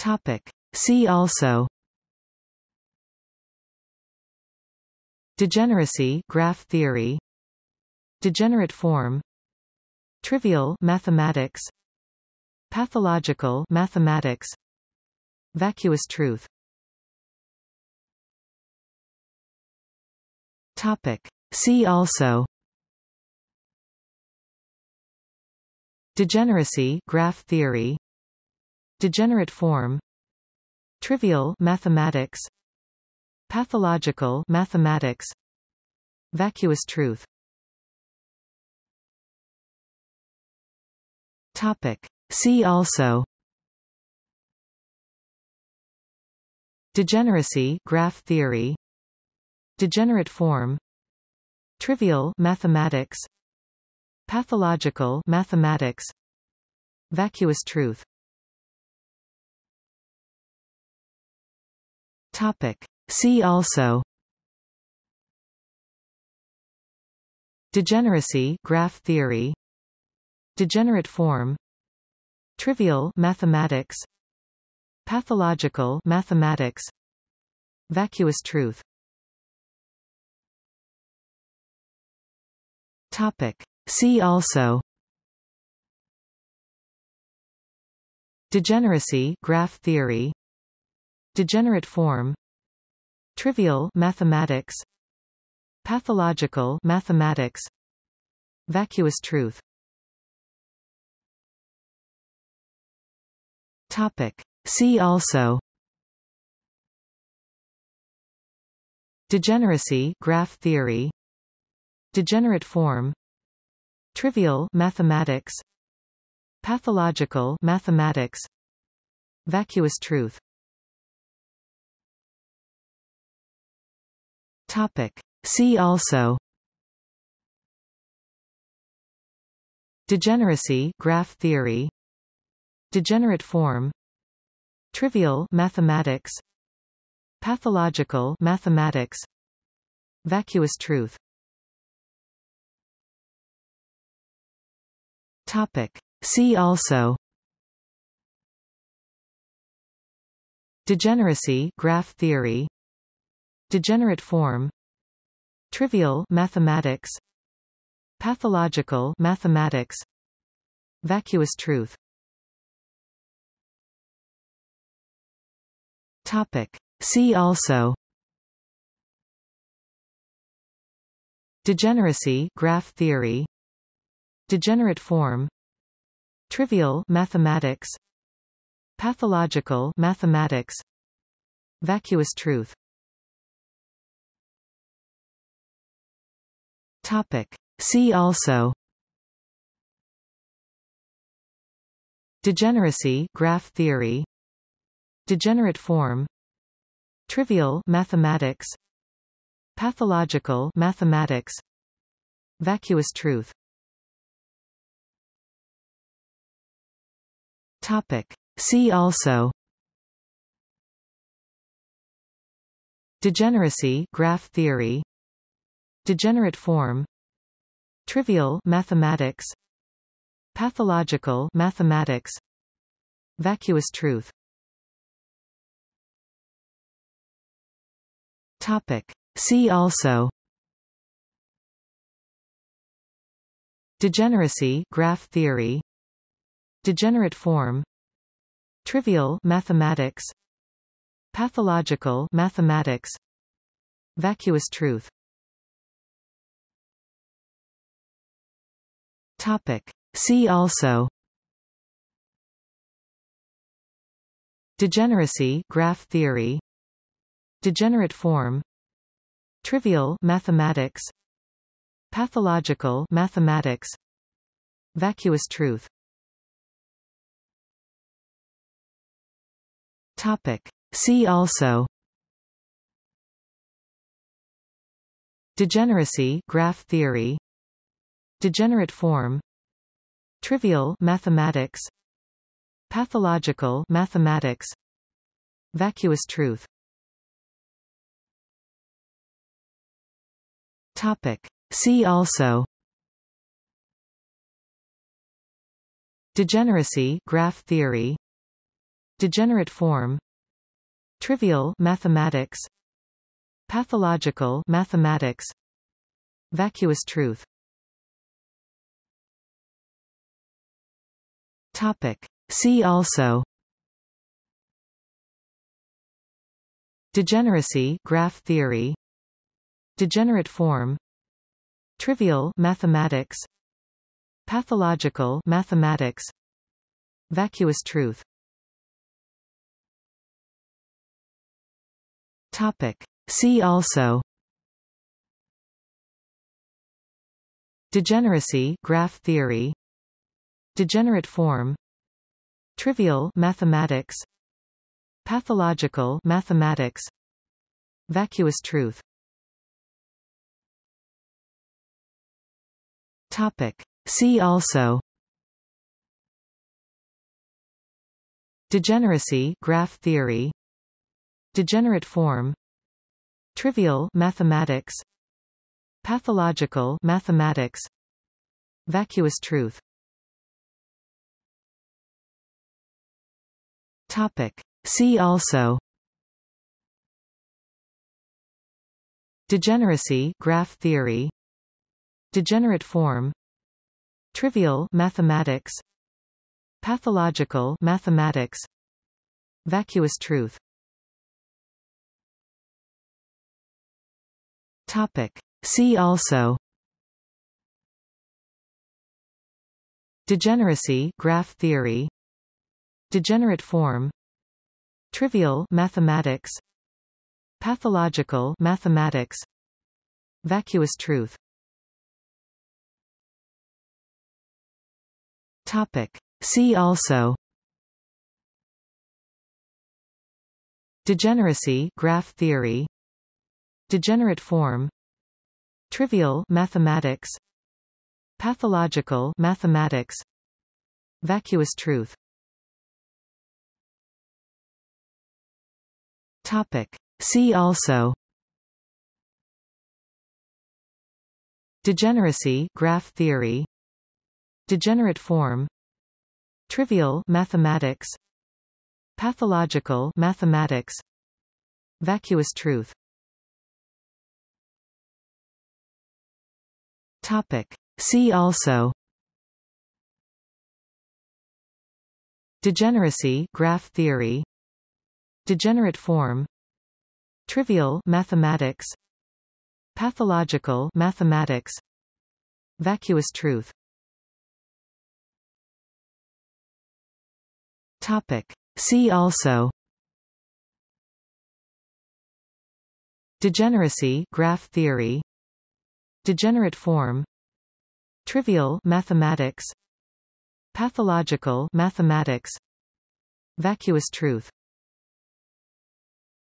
Topic. See also. Degeneracy graph theory. Degenerate form. Trivial mathematics. Pathological mathematics. Vacuous truth. Topic. See also. Degeneracy graph theory Degenerate form Trivial mathematics Pathological mathematics Vacuous truth. Topic. See also. Degeneracy graph theory. Degenerate form. Trivial mathematics. Pathological mathematics. Vacuous truth Topic. See also Degeneracy graph theory Degenerate form Trivial mathematics Pathological mathematics Vacuous truth Topic. See also Degeneracy graph theory Degenerate form Trivial mathematics Pathological mathematics Vacuous truth. Topic. See also. Degeneracy graph theory. Degenerate form. Trivial mathematics. Pathological mathematics. Vacuous truth Topic. See also. Degeneracy graph theory. Degenerate form. Trivial mathematics. Pathological mathematics. Vacuous truth. Topic. See also. Degeneracy graph theory Degenerate form Trivial mathematics Pathological mathematics Vacuous truth. Topic. See also. Degeneracy graph theory. Degenerate form. Trivial mathematics. Pathological mathematics. Vacuous truth Topic. See also Degeneracy graph theory Degenerate form Trivial mathematics Pathological mathematics Vacuous truth Topic. See also Degeneracy graph theory Degenerate form Trivial mathematics Pathological mathematics Vacuous truth. Topic. See also. Degeneracy graph theory. Degenerate form. Trivial mathematics. Pathological mathematics. Vacuous truth Topic. See also. Degeneracy graph theory. Degenerate form. Trivial mathematics. Pathological mathematics. Vacuous truth. Topic. See also. Degeneracy graph theory Degenerate form Trivial mathematics Pathological mathematics Vacuous truth. Topic. See also. Degeneracy graph theory. Degenerate form trivial mathematics pathological mathematics vacuous truth topic. See also degeneracy graph theory degenerate form trivial mathematics pathological mathematics vacuous truth topic. See also degeneracy graph theory degenerate form trivial mathematics pathological mathematics vacuous truth. Topic. See also. Degeneracy graph theory. Degenerate form. Trivial mathematics. Pathological mathematics. Vacuous truth Topic. See also. Degeneracy graph theory. Degenerate form. Trivial mathematics. Pathological mathematics. Vacuous truth. Topic. See also. Degeneracy graph theory Degenerate form Trivial mathematics Pathological mathematics Vacuous truth. Topic. See also. Degeneracy graph theory. Degenerate form Trivial mathematics Pathological mathematics Vacuous truth Topic. See also. Degeneracy graph theory. Degenerate form. Trivial mathematics. Pathological mathematics. Vacuous truth. Topic. See also. Degeneracy graph theory Degenerate form Trivial mathematics Pathological mathematics Vacuous truth. Topic. See also. Degeneracy graph theory. Degenerate form. Trivial mathematics. Pathological mathematics. Vacuous truth